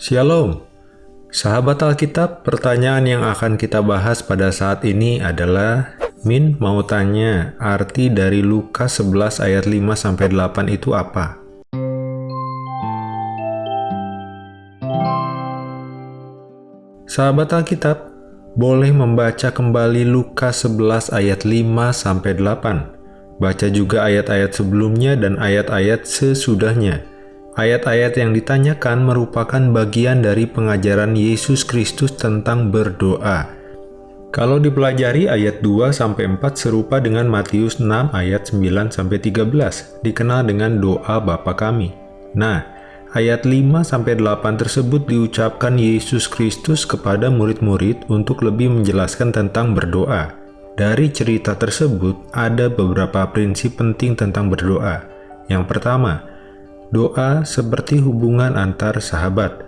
Shalom, sahabat Alkitab. Pertanyaan yang akan kita bahas pada saat ini adalah Min mau tanya, arti dari Lukas 11 ayat 5-8 itu apa? Sahabat Alkitab, boleh membaca kembali Lukas 11 ayat 5-8. Baca juga ayat-ayat sebelumnya dan ayat-ayat sesudahnya. Ayat-ayat yang ditanyakan merupakan bagian dari pengajaran Yesus Kristus tentang berdoa. Kalau dipelajari ayat 2-4 serupa dengan Matius 6 ayat 9-13, dikenal dengan doa Bapa kami. Nah, Ayat 5-8 tersebut diucapkan Yesus Kristus kepada murid-murid untuk lebih menjelaskan tentang berdoa. Dari cerita tersebut, ada beberapa prinsip penting tentang berdoa. Yang pertama, doa seperti hubungan antar sahabat.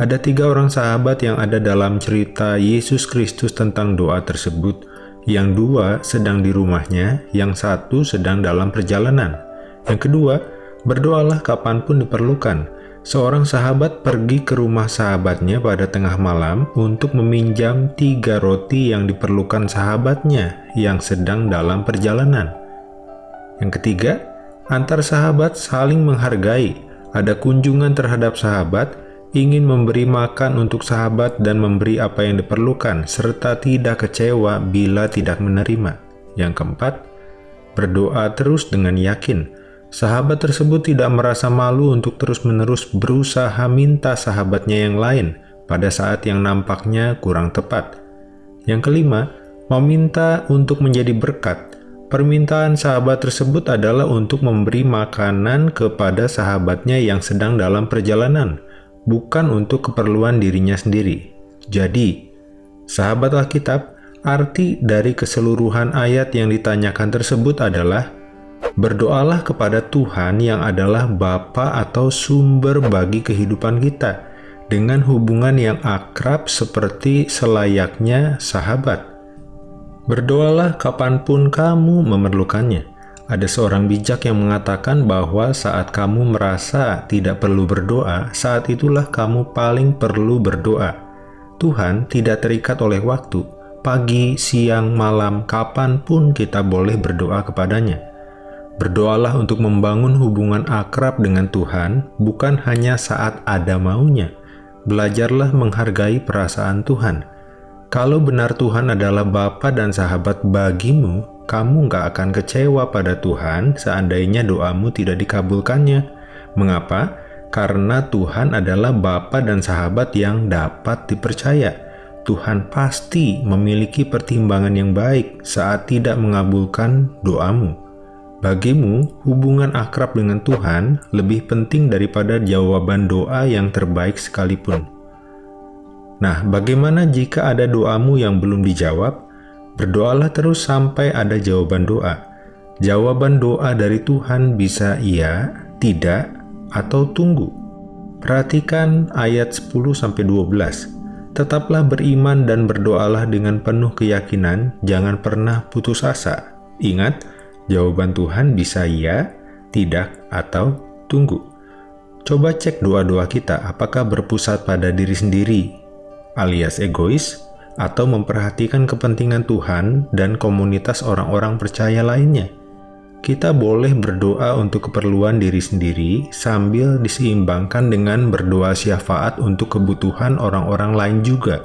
Ada tiga orang sahabat yang ada dalam cerita Yesus Kristus tentang doa tersebut. Yang dua sedang di rumahnya, yang satu sedang dalam perjalanan. Yang kedua, berdoalah kapan pun diperlukan Seorang sahabat pergi ke rumah sahabatnya pada tengah malam untuk meminjam tiga roti yang diperlukan sahabatnya yang sedang dalam perjalanan. Yang ketiga, antar sahabat saling menghargai. Ada kunjungan terhadap sahabat, ingin memberi makan untuk sahabat dan memberi apa yang diperlukan, serta tidak kecewa bila tidak menerima. Yang keempat, berdoa terus dengan yakin Sahabat tersebut tidak merasa malu untuk terus-menerus berusaha minta sahabatnya yang lain pada saat yang nampaknya kurang tepat. Yang kelima, meminta untuk menjadi berkat. Permintaan sahabat tersebut adalah untuk memberi makanan kepada sahabatnya yang sedang dalam perjalanan, bukan untuk keperluan dirinya sendiri. Jadi, sahabat Alkitab, arti dari keseluruhan ayat yang ditanyakan tersebut adalah Berdoalah kepada Tuhan yang adalah Bapa atau sumber bagi kehidupan kita, dengan hubungan yang akrab seperti selayaknya sahabat. Berdoalah kapan pun kamu memerlukannya. Ada seorang bijak yang mengatakan bahwa saat kamu merasa tidak perlu berdoa, saat itulah kamu paling perlu berdoa. Tuhan tidak terikat oleh waktu, pagi, siang, malam, kapan pun kita boleh berdoa kepadanya. Berdoalah untuk membangun hubungan akrab dengan Tuhan, bukan hanya saat ada maunya. Belajarlah menghargai perasaan Tuhan. Kalau benar Tuhan adalah Bapa dan sahabat bagimu, kamu nggak akan kecewa pada Tuhan seandainya doamu tidak dikabulkannya. Mengapa? Karena Tuhan adalah Bapa dan sahabat yang dapat dipercaya. Tuhan pasti memiliki pertimbangan yang baik saat tidak mengabulkan doamu. Bagimu, hubungan akrab dengan Tuhan lebih penting daripada jawaban doa yang terbaik sekalipun. Nah, bagaimana jika ada doamu yang belum dijawab? Berdoalah terus sampai ada jawaban doa. Jawaban doa dari Tuhan bisa iya, tidak, atau tunggu. Perhatikan ayat 10-12. Tetaplah beriman dan berdoalah dengan penuh keyakinan, jangan pernah putus asa. Ingat, Jawaban Tuhan bisa ya, tidak, atau tunggu. Coba cek doa-doa kita apakah berpusat pada diri sendiri, alias egois, atau memperhatikan kepentingan Tuhan dan komunitas orang-orang percaya lainnya. Kita boleh berdoa untuk keperluan diri sendiri sambil diseimbangkan dengan berdoa syafaat untuk kebutuhan orang-orang lain juga.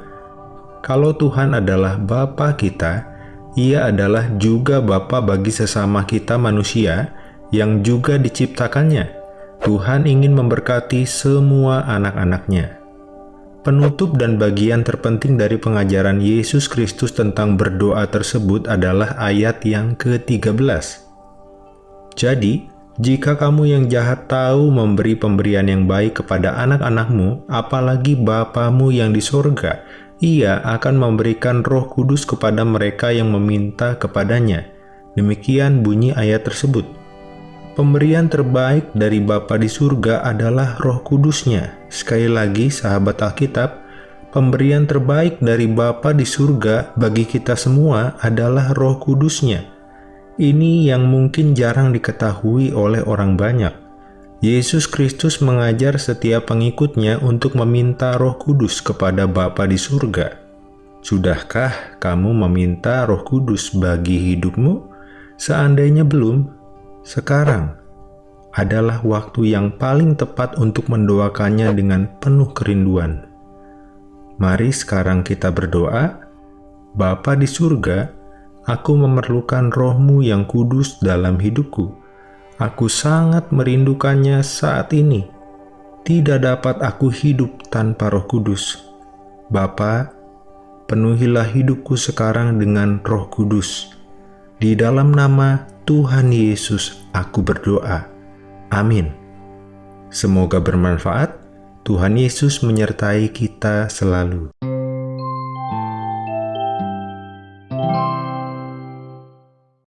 Kalau Tuhan adalah Bapa kita, ia adalah juga Bapa bagi sesama kita manusia yang juga diciptakannya. Tuhan ingin memberkati semua anak-anaknya. Penutup dan bagian terpenting dari pengajaran Yesus Kristus tentang berdoa tersebut adalah ayat yang ke-13. Jadi, jika kamu yang jahat tahu memberi pemberian yang baik kepada anak-anakmu, apalagi Bapamu yang di sorga, ia akan memberikan roh kudus kepada mereka yang meminta kepadanya. Demikian bunyi ayat tersebut. Pemberian terbaik dari Bapa di surga adalah roh kudusnya. Sekali lagi, sahabat Alkitab, pemberian terbaik dari Bapa di surga bagi kita semua adalah roh kudusnya. Ini yang mungkin jarang diketahui oleh orang banyak. Yesus Kristus mengajar setiap pengikutnya untuk meminta roh kudus kepada Bapa di surga. Sudahkah kamu meminta roh kudus bagi hidupmu? Seandainya belum, sekarang adalah waktu yang paling tepat untuk mendoakannya dengan penuh kerinduan. Mari sekarang kita berdoa, Bapa di surga, aku memerlukan rohmu yang kudus dalam hidupku Aku sangat merindukannya saat ini. Tidak dapat aku hidup tanpa roh kudus. Bapa, penuhilah hidupku sekarang dengan roh kudus. Di dalam nama Tuhan Yesus aku berdoa. Amin. Semoga bermanfaat. Tuhan Yesus menyertai kita selalu.